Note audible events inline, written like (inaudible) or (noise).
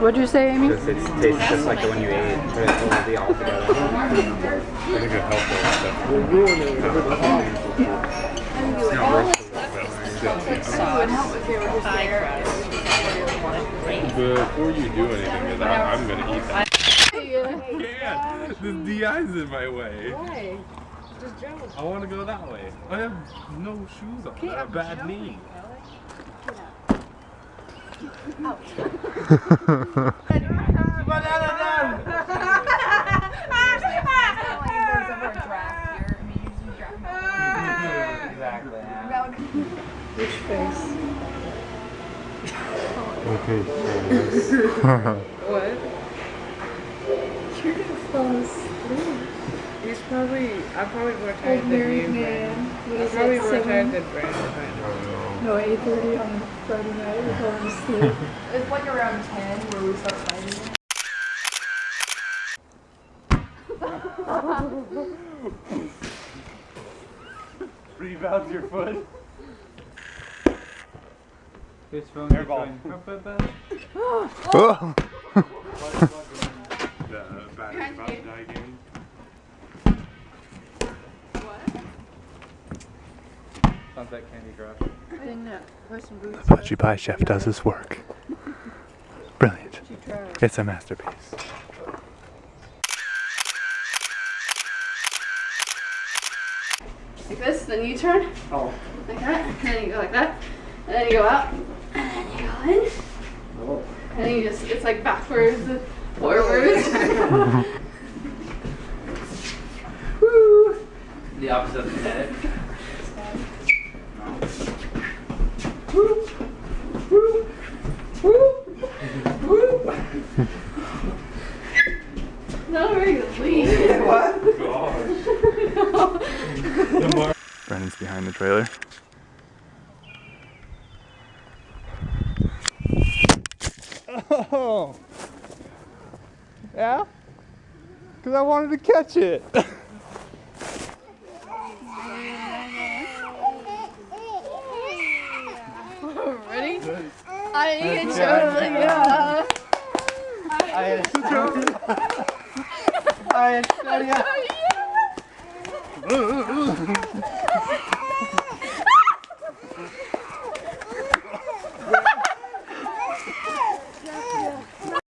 What'd you say, Amy? It tastes just like the one you ate, but it's only all together. I think it's helpful and stuff. We're ruining It's not worth Before you do anything, 'cause I- I'm gonna eat that. Yeah, the DI's in my way. Why? Just jump. I want to go that way. I have no shoes on. I have a bad knee. Which face? Okay, What? You're gonna fall asleep. He's probably, I'm probably more Old tired than married you, man. Brandon. What I'm is probably it, more seven? tired than Brandon. No, 8.30 on Friday night. We're falling asleep. It's like around 10 where we start fighting. (laughs) Rebounds your foot. Whose phone Airball. you (laughs) Oh. The uh, battery's about to die again. Sounds like Candy Crush. Then, wear some boots. Pudgy Pie Chef does his work. (laughs) Brilliant. She tried. It's a masterpiece. Like this, then you turn. Oh. Like that. And then you go like that. And then you go out. And then you go in. Oh. And then you just, it's like backwards and forwards. Woo! (laughs) (laughs) The opposite of kinetic. Woo! Woo! Not a very good (laughs) lead. What? (laughs) Brennan's behind the trailer. Oh. Yeah? Because I wanted to catch it. (laughs) Ready? I can show you. I I